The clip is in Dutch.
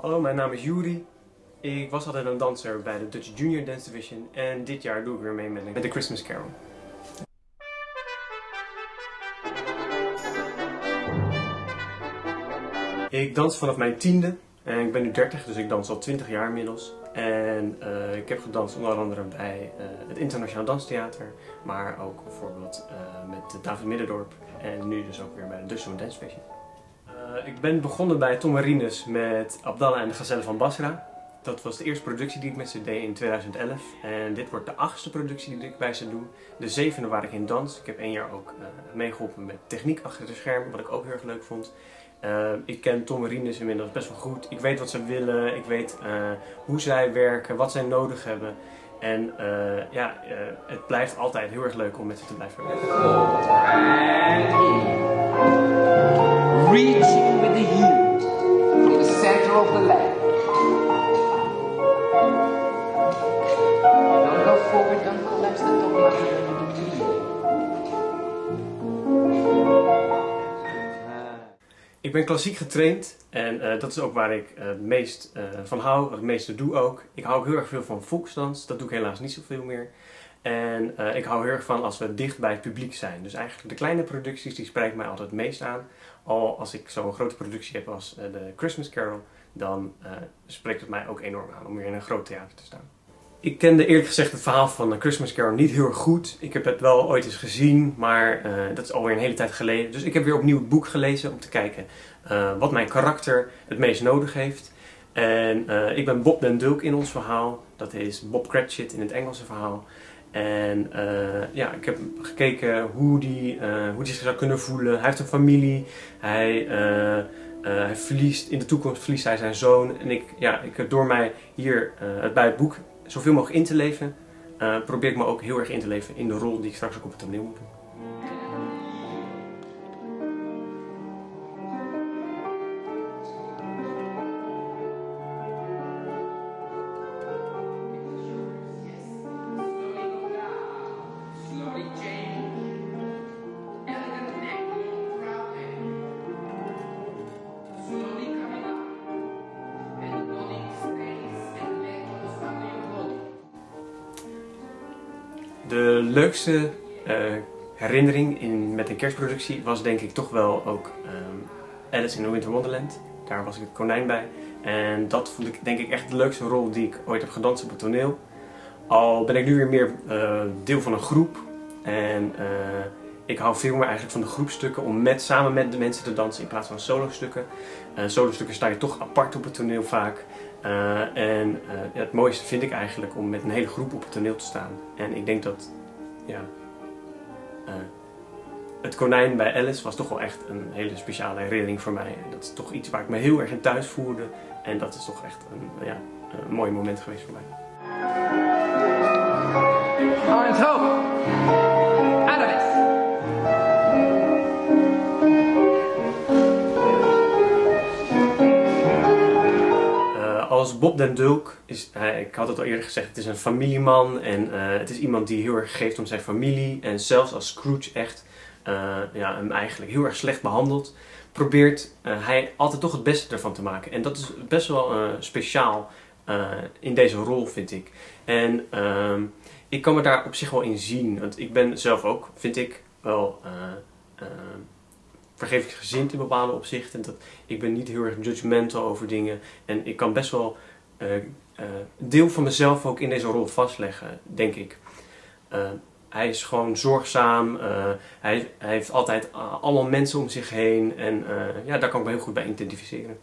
Hallo, mijn naam is Juri. Ik was altijd een danser bij de Dutch Junior Dance Division en dit jaar doe ik weer mee met de Christmas Carol. Ik dans vanaf mijn tiende en ik ben nu 30, dus ik dans al 20 jaar inmiddels. En uh, ik heb gedanst onder andere bij uh, het Internationaal Danstheater, maar ook bijvoorbeeld uh, met David Middendorp en nu dus ook weer bij de Dutch Dance Division. ik ben begonnen bij Tom Marines met Abdallah en de Gazelle van Basra. Dat was de eerste productie die ik met ze deed in 2011. En dit wordt de achtste productie die ik bij ze doe. De zevende waar ik in dans. Ik heb één jaar ook uh, meegeholpen met techniek achter de schermen, wat ik ook heel erg leuk vond. Uh, ik ken Tom Marines inmiddels best wel goed. Ik weet wat ze willen, ik weet hoe zij werken, wat zij nodig hebben. En ja, het blijft altijd heel erg leuk om met ze te blijven werken. Ben klassiek getraind en uh, dat is ook waar ik uh, het meest uh, van hou, het meeste doe ook. Ik hou ook heel erg veel van volksdans, dat doe ik helaas niet zoveel meer. En ik hou heel erg van als we dicht bij het publiek zijn. Dus eigenlijk de kleine producties die spreken mij altijd het meest aan. Al als ik zo'n grote productie heb als de Christmas Carol, dan spreekt het mij ook enorm aan om weer in een groot theater te staan. Ik kende eerlijk gezegd het verhaal van Christmas Carol niet heel erg goed. Ik heb het wel ooit eens gezien, maar uh, dat is alweer een hele tijd geleden. Dus ik heb weer opnieuw het boek gelezen om te kijken uh, wat mijn karakter het meest nodig heeft. En uh, ik ben Bob den Dulk in ons verhaal. Dat is Bob Cratchit in het Engelse verhaal. En ja, ik heb gekeken hoe die, hoe die zich zou kunnen voelen. Hij heeft een familie. Hij... hij verliest, in de toekomst verliest hij zijn zoon. En ik, ja, ik, door mij hier uh, bij het boek zoveel mogelijk in te leven, uh, probeer ik me ook heel erg in te leven in de rol die ik straks ook op het toneel moet doen. De leukste uh, herinnering in, met een kerstproductie was denk ik toch wel ook um, Alice in the Winter Wonderland. Daar was ik het konijn bij. En dat vond ik denk ik echt de leukste rol die ik ooit heb gedanst op het toneel. Al ben ik nu weer meer uh, deel van een groep. En uh, ik hou veel meer eigenlijk van de groepstukken om met, samen met de mensen te dansen in plaats van solo-stukken. Uh, solo-stukken sta je toch apart op het toneel vaak. Uh, en ja, het mooiste vind ik eigenlijk om met een hele groep op het toneel te staan. En ik denk dat ja, het konijn bij Alice was toch wel echt een hele speciale herinnering voor mij. En dat is toch iets waar ik me heel erg in thuis voelde. En dat is toch echt een, ja, een mooi moment geweest voor mij. Arend! Als Bob den Dulk, is, ik had het al eerder gezegd, het is een familieman en uh, het is iemand die heel erg geeft om zijn familie. En zelfs als Scrooge echt uh, ja, hem eigenlijk heel erg slecht behandelt, probeert hij altijd toch het beste ervan te maken. En dat is best wel speciaal in deze rol, vind ik. En ehm, ik kan me daar op zich wel in zien, want ik ben zelf ook, vind ik, wel vergevingsgezind in bepaalde opzichten. Dat, ik ben niet heel erg judgmental over dingen. En ik kan best wel uh, deel van mezelf ook in deze rol vastleggen, denk ik. Uh, hij is gewoon zorgzaam. hij, hij, heeft altijd allemaal mensen om zich heen. En ja, daar kan ik me heel goed bij identificeren.